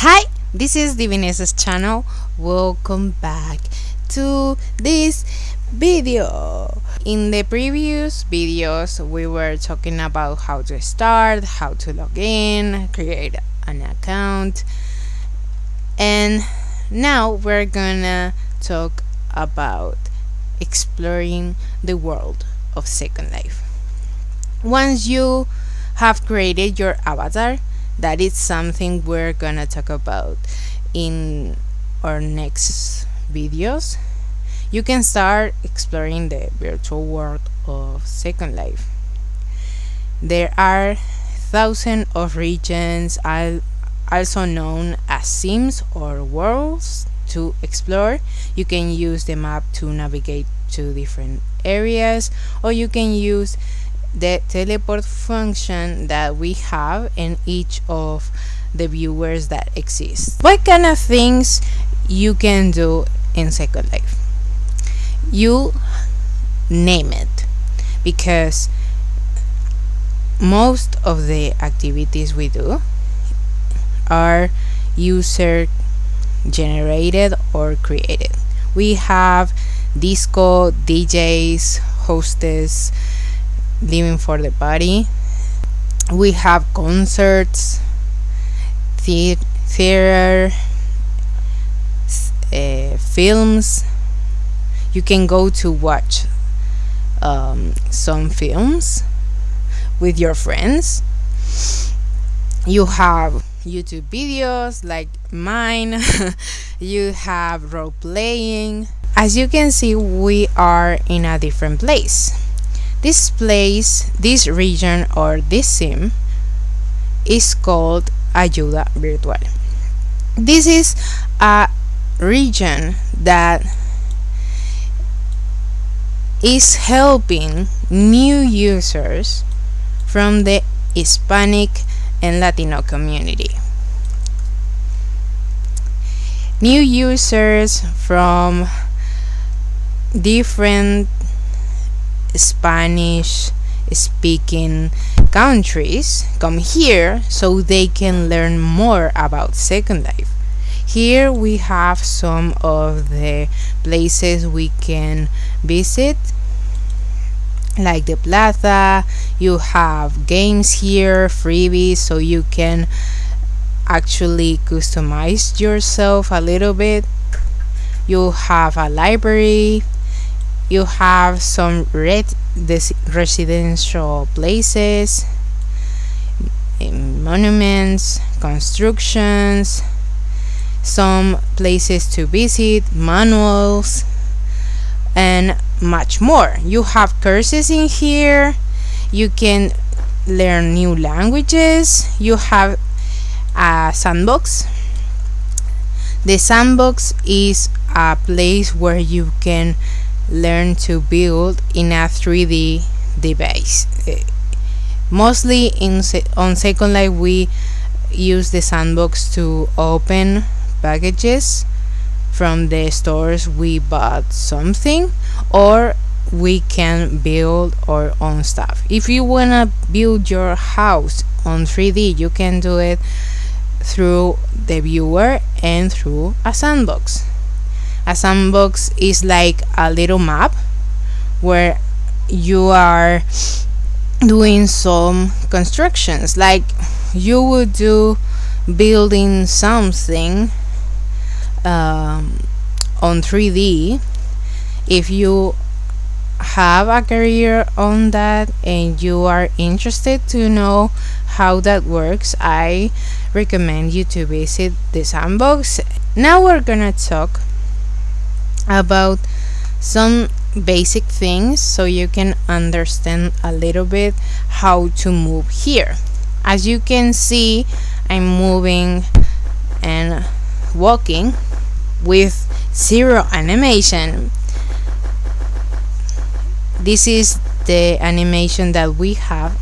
Hi, this is Divinesa's channel. Welcome back to this video. In the previous videos, we were talking about how to start, how to log in, create an account, and now we're gonna talk about exploring the world of Second Life. Once you have created your avatar, that is something we're gonna talk about in our next videos. You can start exploring the virtual world of second life. There are thousands of regions also known as sims or worlds to explore. You can use the map to navigate to different areas or you can use the teleport function that we have in each of the viewers that exist. What kind of things you can do in Second Life? You name it because most of the activities we do are user generated or created. We have disco, DJs, hostess, living for the party. We have concerts the theater uh, films. You can go to watch um, some films with your friends. You have youtube videos like mine. You have role playing as you can see we are in a different place this place, this region or this sim is called Ayuda Virtual. This is a region that is helping new users from the Hispanic and Latino community. New users from different Spanish speaking countries come here so they can learn more about Second Life. Here we have some of the places we can visit like the plaza. You have games here freebies so you can actually customize yourself a little bit. You have a library you have some red residential places mm, monuments constructions some places to visit manuals and much more. You have courses in here. You can learn new languages. You have a sandbox. The sandbox is a place where you can learn to build in a 3D device. Eh, mostly in on Second Life we use the sandbox to open packages from the stores we bought something or we can build our own stuff. If you wanna build your house on 3D you can do it through the viewer and through a sandbox a sandbox is like a little map where you are doing some constructions. Like you would do building something um, on 3D if you have a career on that and you are interested to know how that works I recommend you to visit the sandbox. Now we're gonna talk about some basic things so you can understand a little bit how to move here as you can see I'm moving and walking with zero animation this is the animation that we have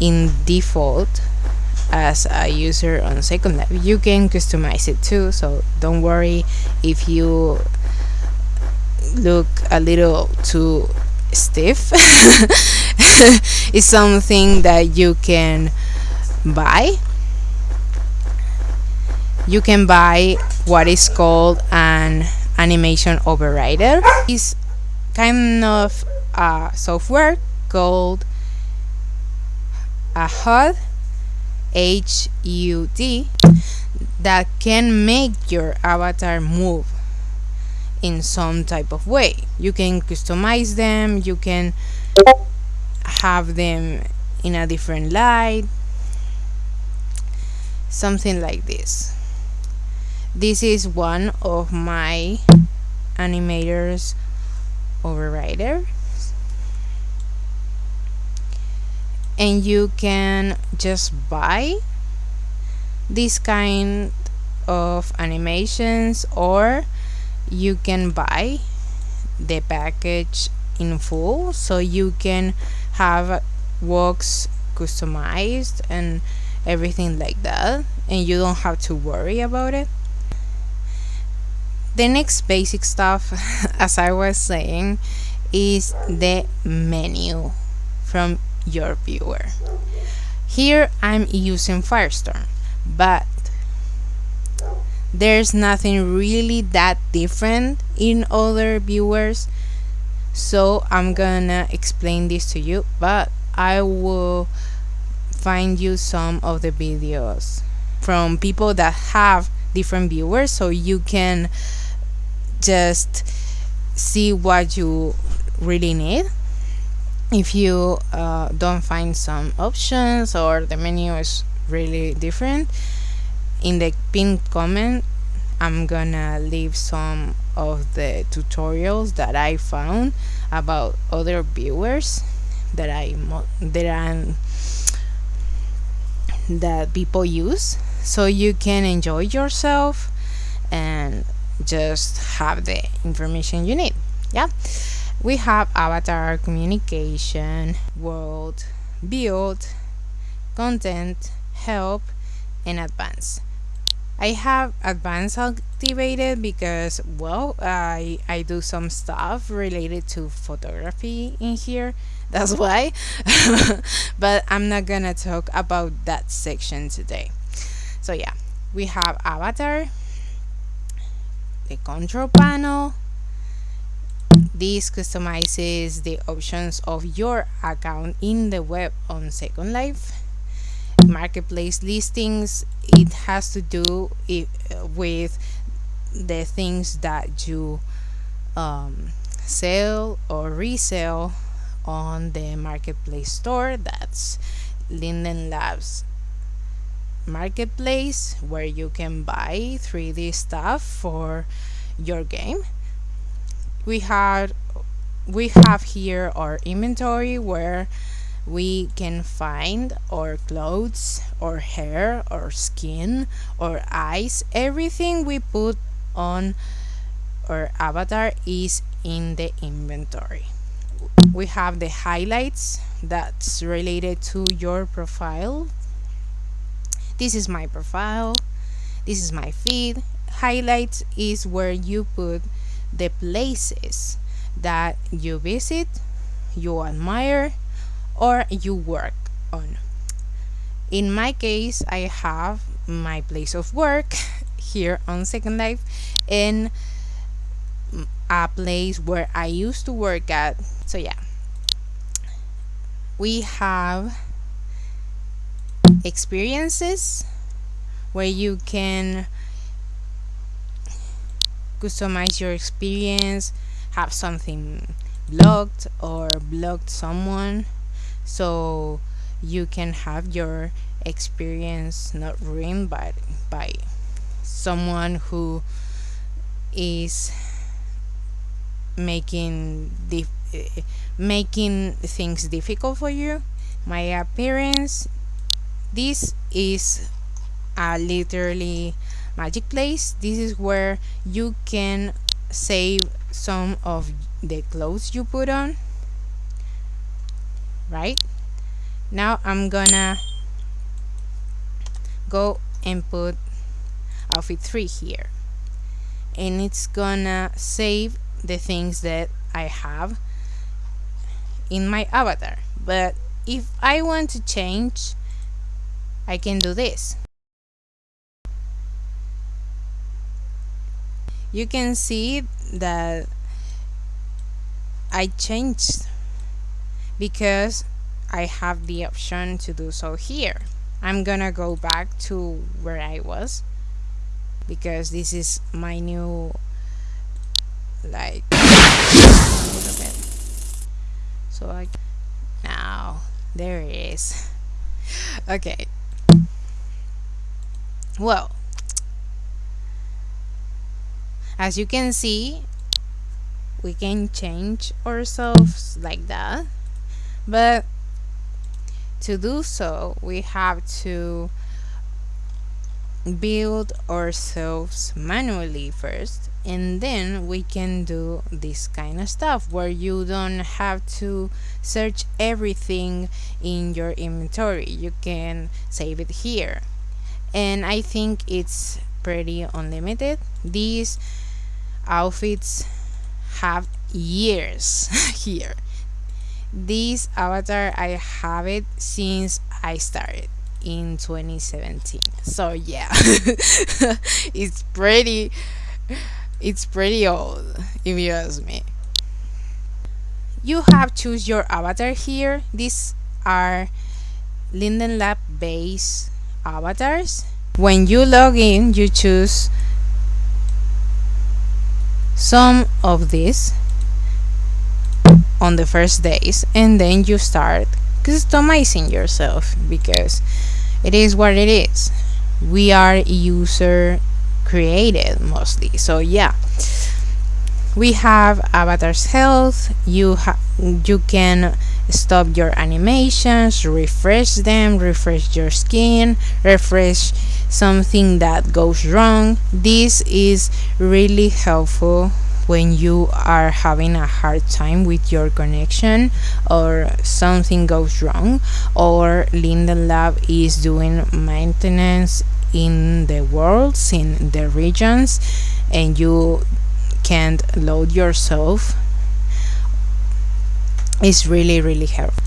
in default as a user on Second Life. You can customize it too, so don't worry if you look a little too stiff. It's something that you can buy. You can buy what is called an animation overrider. It's kind of a software called a HUD, H-U-D, that can make your avatar move in some type of way. You can customize them, you can have them in a different light, something like this. This is one of my animators overrider and you can just buy this kind of animations or you can buy the package in full. So you can have works customized and everything like that and you don't have to worry about it. The next basic stuff as I was saying is the menu from your viewer. Here I'm using Firestorm but there's nothing really that different in other viewers. So I'm gonna explain this to you but I will find you some of the videos from people that have different viewers so you can just see what you really need. If you uh, don't find some options or the menu is really different in the pinned comment I'm gonna leave some of the tutorials that I found about other viewers that I that I that people use. So you can enjoy yourself and just have the information you need. Yeah. We have avatar communication world build content help and advanced I have advanced activated because well I I do some stuff related to photography in here. That's why. But I'm not gonna talk about that section today. So yeah. We have avatar the control panel. This customizes the options of your account in the web on Second Life marketplace listings it has to do it, with the things that you um, sell or resell on the marketplace store. That's Linden Labs marketplace where you can buy 3D stuff for your game. We had we have here our inventory where we can find our clothes or hair or skin or eyes. Everything we put on our avatar is in the inventory. We have the highlights that's related to your profile. This is my profile. This is my feed. Highlights is where you put the places that you visit you admire or you work on. In my case, I have my place of work here on Second Life and a place where I used to work at. So yeah, we have experiences where you can customize your experience, have something blocked or blocked someone so you can have your experience not ruined by by someone who is making the making things difficult for you. My appearance this is a literally magic place. This is where you can save some of the clothes you put on right? Now I'm gonna go and put outfit 3 here. And it's gonna save the things that I have in my avatar. But if I want to change I can do this. You can see that I changed because I have the option to do so here. I'm gonna go back to where I was because this is my new like so I now there it is. Okay. Well as you can see we can change ourselves like that but to do so we have to build ourselves manually first and then we can do this kind of stuff where you don't have to search everything in your inventory. You can save it here. And I think it's pretty unlimited. These outfits have years here this avatar I have it since I started in 2017 so yeah. It's pretty it's pretty old if you ask me. You have choose your avatar here. These are linden lab base avatars. When you log in you choose some of these on the first days and then you start customizing yourself because it is what it is. We are user created mostly. So yeah. We have avatar's health you have you can stop your animations refresh them refresh your skin refresh something that goes wrong. This is really helpful when you are having a hard time with your connection or something goes wrong or Linden Lab is doing maintenance in the worlds in the regions and you can't load yourself it's really really helpful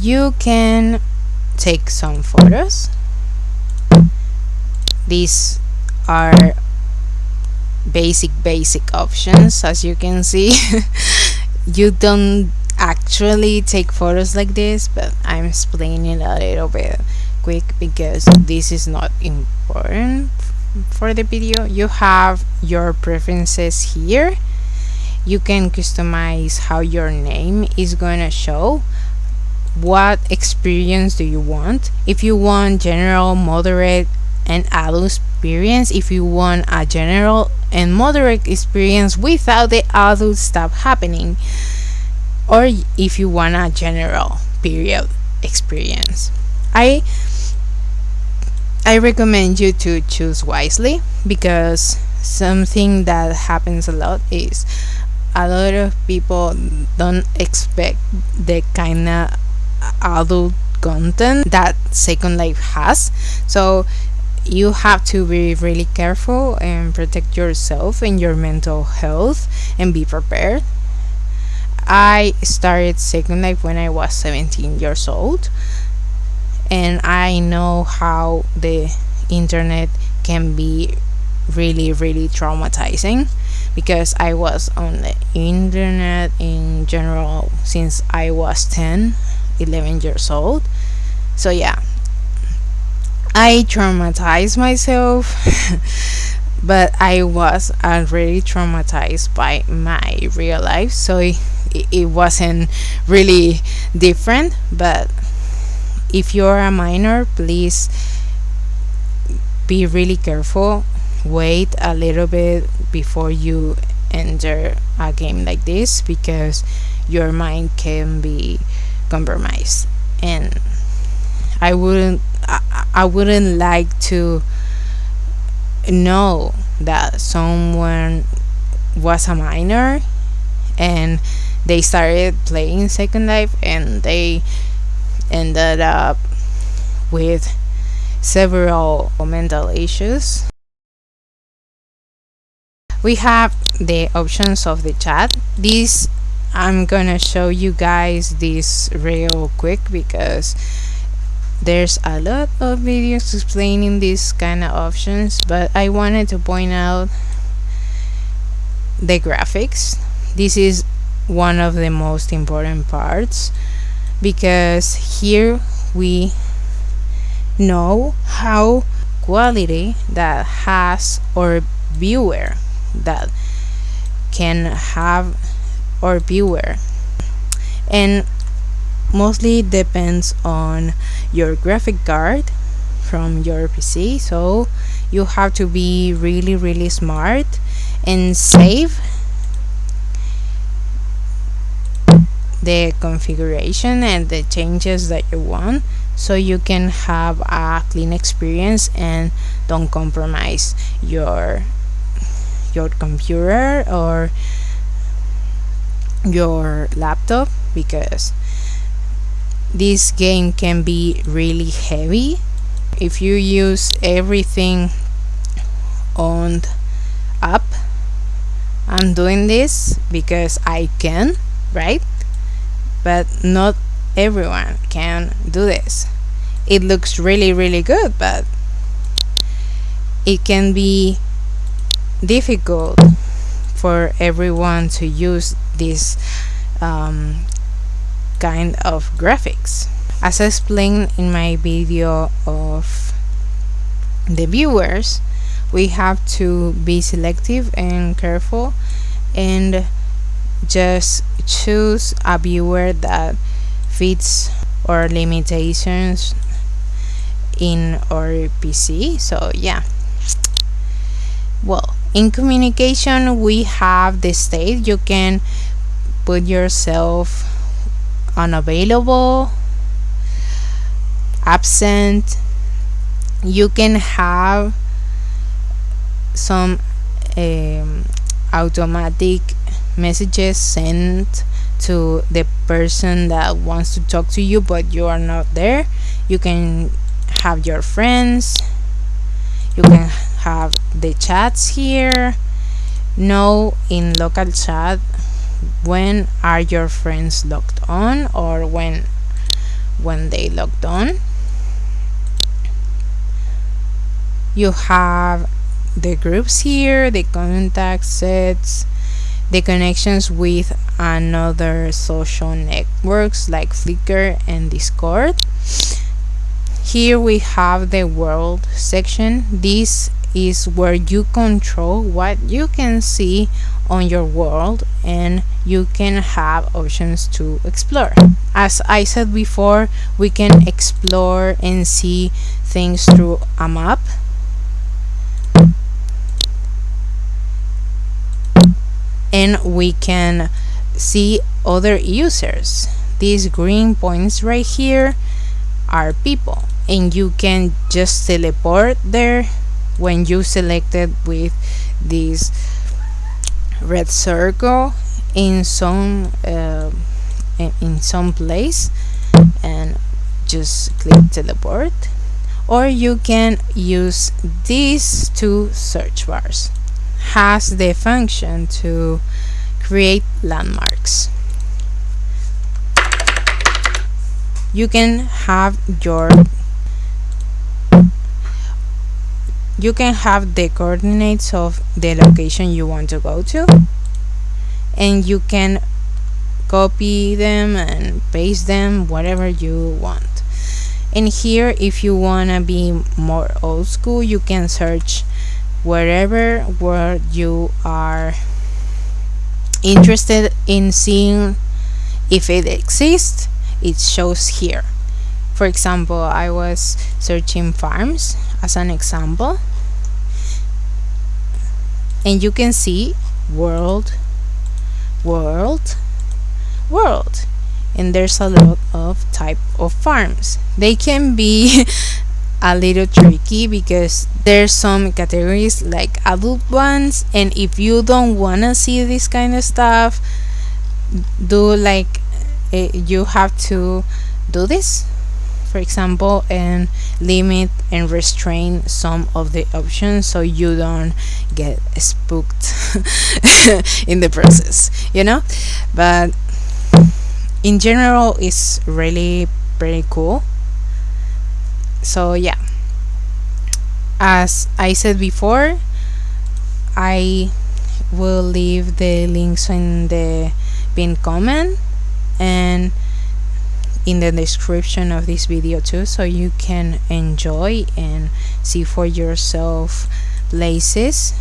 you can take some photos. These are basic basic options as you can see. You don't actually take photos like this but I'm explaining a little bit quick because this is not important for the video. You have your preferences here. You can customize how your name is gonna show. What experience do you want? If you want general moderate and adult experience if you want a general and moderate experience without the adult stuff happening. Or if you want a general period experience. I i recommend you to choose wisely because something that happens a lot is a lot of people don't expect the kind of adult content that second life has. So you have to be really careful and protect yourself and your mental health and be prepared. I started second life when i was 17 years old and i know how the internet can be really really traumatizing because i was on the internet in general since i was 10 11 years old. So yeah I traumatized myself, but I was already traumatized by my real life, so it, it wasn't really different. But if you're a minor, please be really careful. Wait a little bit before you enter a game like this because your mind can be compromised and I wouldn't I, I wouldn't like to know that someone was a minor and they started playing Second Life and they ended up with several mental issues. We have the options of the chat. This I'm gonna show you guys this real quick because there's a lot of videos explaining these kind of options but I wanted to point out the graphics. This is one of the most important parts because here we know how quality that has our viewer that can have our viewer. And mostly depends on your graphic card from your PC so you have to be really really smart and save the configuration and the changes that you want so you can have a clean experience and don't compromise your your computer or your laptop because this game can be really heavy. If you use everything on up I'm doing this because I can right? But not everyone can do this. It looks really really good but it can be difficult for everyone to use this um, kind of graphics. As I explained in my video of the viewers we have to be selective and careful and just choose a viewer that fits our limitations in our PC so yeah. Well in communication we have the state. You can put yourself unavailable absent you can have some um, automatic messages sent to the person that wants to talk to you but you are not there. You can have your friends. You can have the chats here. No in local chat when are your friends logged on or when when they logged on? You have the groups here the contact sets the connections with another social networks like Flickr and Discord. Here we have the world section. This is where you control what you can see on your world and you can have options to explore. As I said before we can explore and see things through a map. And we can see other users. These green points right here are people. And you can just teleport there when you selected with this red circle in some uh, in some place and just click teleport. Or you can use these two search bars has the function to create landmarks. You can have your you can have the coordinates of the location you want to go to and you can copy them and paste them whatever you want. And here if you want to be more old school you can search wherever where you are interested in seeing if it exists it shows here. For example I was searching farms as an example. And you can see world world world. And there's a lot of type of farms. They can be a little tricky because there's some categories like adult ones. And if you don't want to see this kind of stuff do like uh, you have to do this. For example and limit and restrain some of the options so you don't get spooked in the process you know? But in general it's really pretty cool. So yeah. As I said before I will leave the links in the pinned comment and in the description of this video too so you can enjoy and see for yourself places.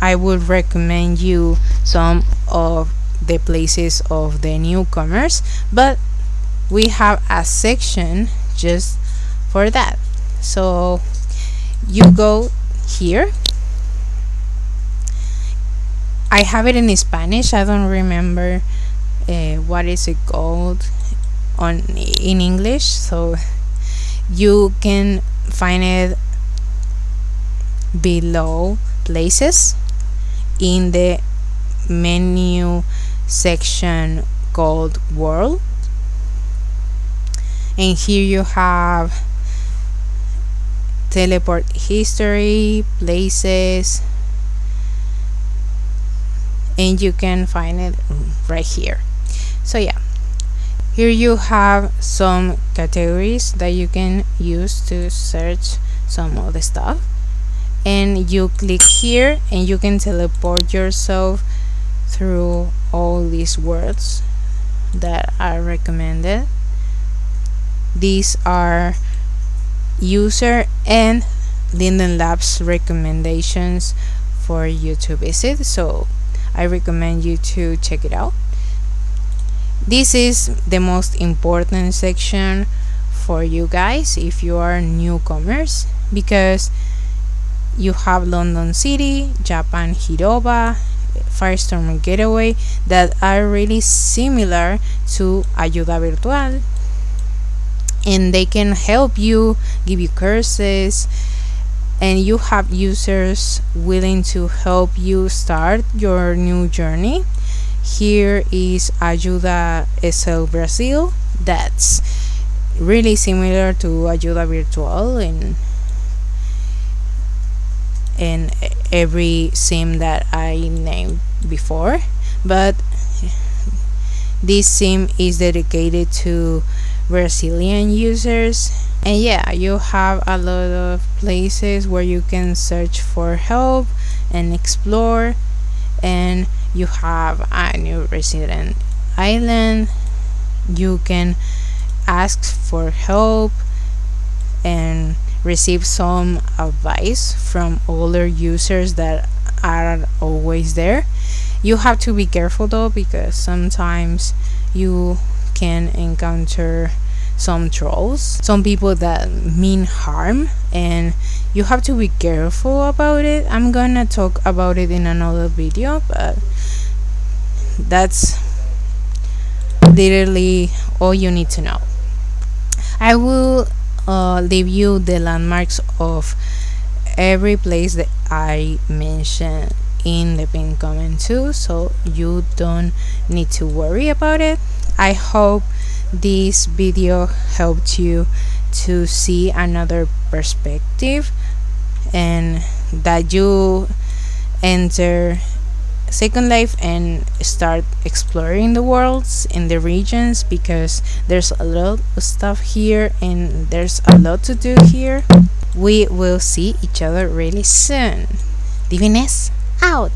I would recommend you some of the places of the newcomers but we have a section just for that. So you go here. I have it in Spanish. I don't remember uh, what is it called on in English so you can find it below places in the menu section called world. And here you have teleport history places and you can find it right here. So yeah here you have some categories that you can use to search some of the stuff. And you click here and you can teleport yourself through all these words that are recommended. These are user and Linden Labs recommendations for you to visit so I recommend you to check it out this is the most important section for you guys if you are newcomers because you have London City, Japan Hiroba, Firestorm Getaway that are really similar to Ayuda Virtual. And they can help you, give you courses and you have users willing to help you start your new journey here is Ayuda SL Brazil that's really similar to Ayuda Virtual in and every sim that I named before. But this sim is dedicated to Brazilian users. And yeah you have a lot of places where you can search for help and explore. And you have a new resident island you can ask for help and receive some advice from older users that are always there. You have to be careful though because sometimes you can encounter some trolls some people that mean harm and you have to be careful about it. I'm gonna talk about it in another video but that's literally all you need to know. I will uh, leave you the landmarks of every place that i mentioned in the pin comment too so you don't need to worry about it. I hope this video helped you to see another perspective and that you enter second life and start exploring the worlds in the regions because there's a lot of stuff here and there's a lot to do here. We will see each other really soon. Diviness out